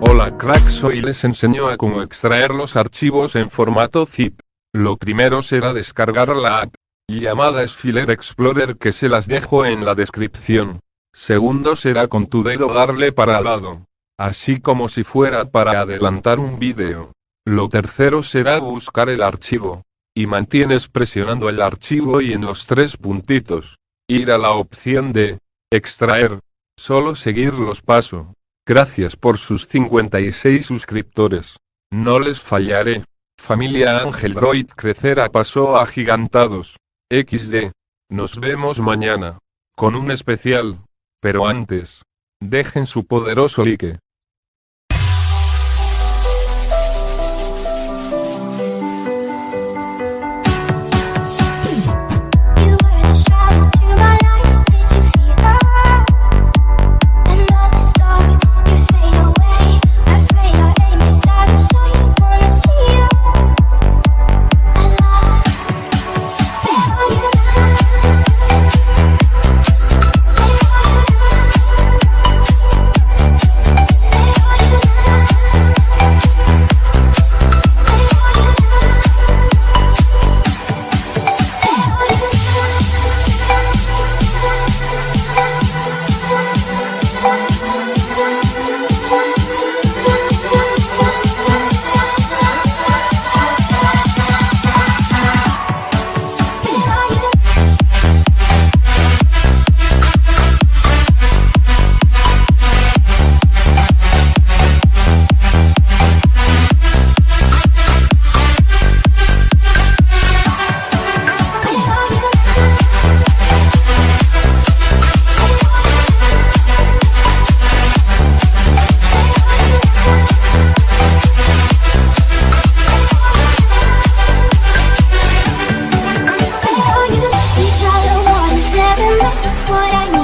Hola cracks hoy les enseño a cómo extraer los archivos en formato zip. Lo primero será descargar la app llamada Sfiler Explorer que se las dejo en la descripción. Segundo será con tu dedo darle para al lado. Así como si fuera para adelantar un vídeo. Lo tercero será buscar el archivo. Y mantienes presionando el archivo y en los tres puntitos. Ir a la opción de extraer. Solo seguir los pasos. Gracias por sus 56 suscriptores. No les fallaré. Familia Ángel Droid crecer a paso agigantados. XD. Nos vemos mañana. Con un especial. Pero antes. Dejen su poderoso like. what I need.